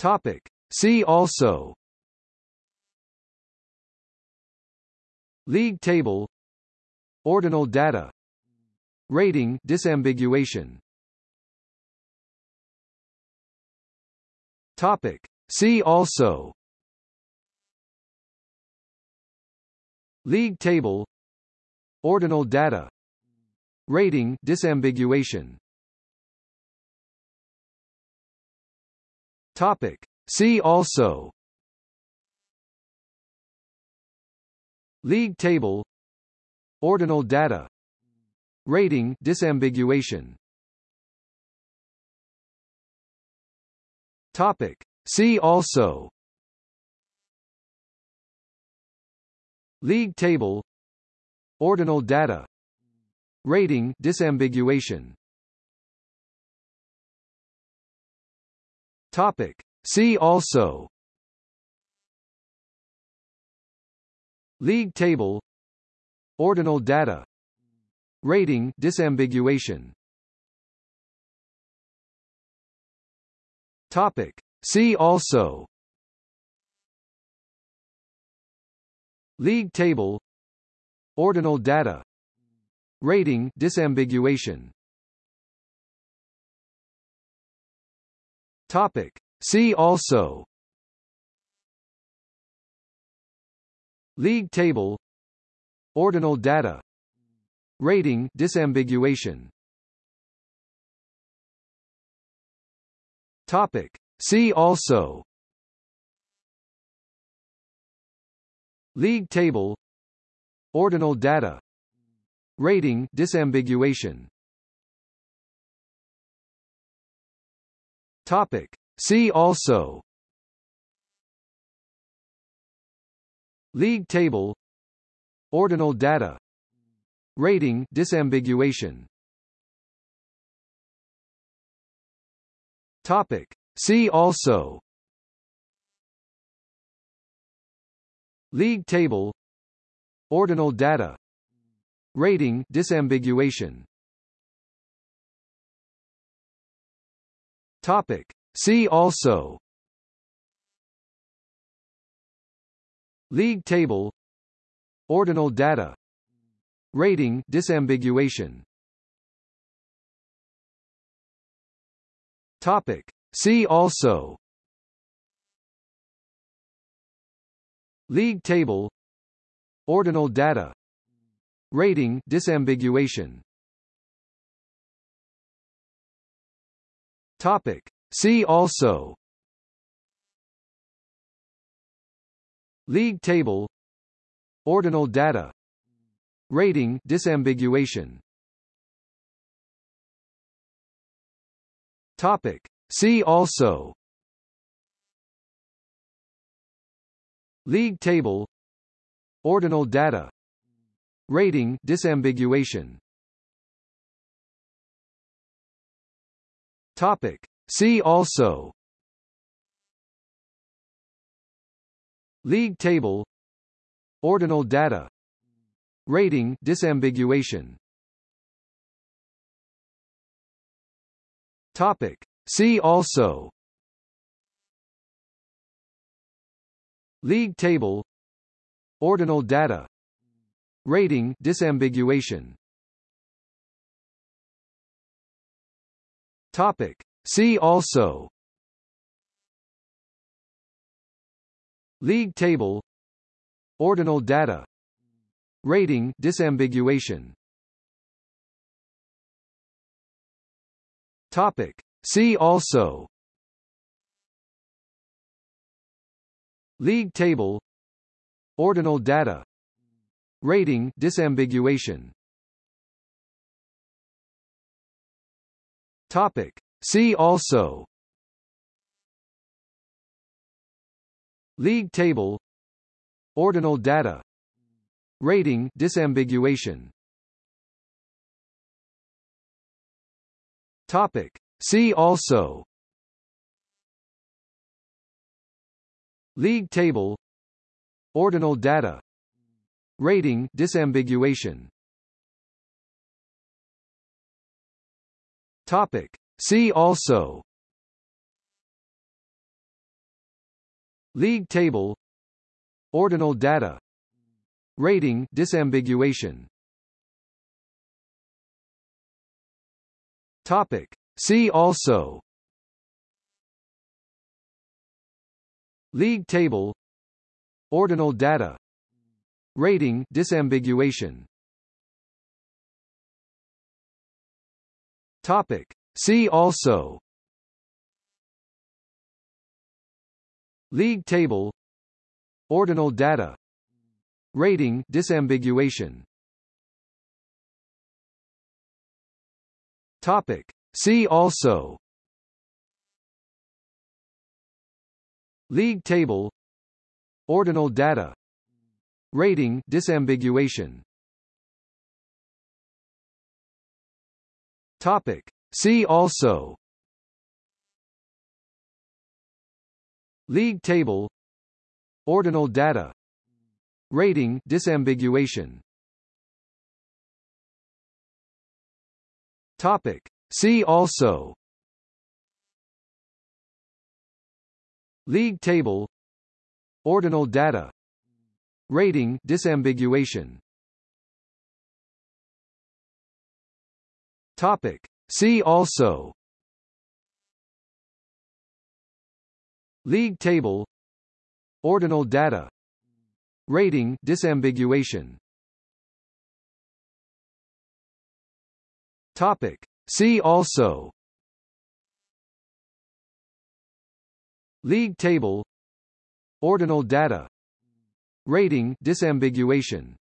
Topic. See also. League table. Ordinal data. Rating disambiguation. Topic. See also. League table. Ordinal data. Rating disambiguation Topic. See also. League table. Ordinal data. Rating disambiguation. Topic. See also. League table. Ordinal data. Rating disambiguation Topic. See also. League table. Ordinal data. Rating disambiguation. Topic. See also. League table. Ordinal data. Rating disambiguation Topic. See also. League table. Ordinal data. Rating disambiguation. Topic. See also. League table. Ordinal data. Rating disambiguation Topic. See also. League table. Ordinal data. Rating disambiguation. Topic. See also. League table. Ordinal data. Rating disambiguation Topic. See also. League table. Ordinal data. Rating disambiguation. Topic. See also. League table. Ordinal data. Rating disambiguation Topic. See also. League table. Ordinal data. Rating disambiguation. Topic. See also. League table. Ordinal data. Rating disambiguation Topic. See also. League table. Ordinal data. Rating disambiguation. Topic. See also. League table. Ordinal data. Rating disambiguation Topic. See also. League table. Ordinal data. Rating disambiguation. Topic. See also. League table. Ordinal data. Rating disambiguation Topic. See also. League table. Ordinal data. Rating disambiguation. Topic. See also. League table. Ordinal data. Rating disambiguation Topic. See also. League table. Ordinal data. Rating disambiguation. Topic. See also. League table. Ordinal data. Rating disambiguation Topic. See also. League table. Ordinal data. Rating disambiguation. Topic. See also. League table. Ordinal data. Rating disambiguation Topic. See also. League table. Ordinal data. Rating disambiguation. Topic. See also. League table. Ordinal data. Rating disambiguation Topic. See also. League table. Ordinal data. Rating disambiguation. Topic. See also. League table. Ordinal data. Rating disambiguation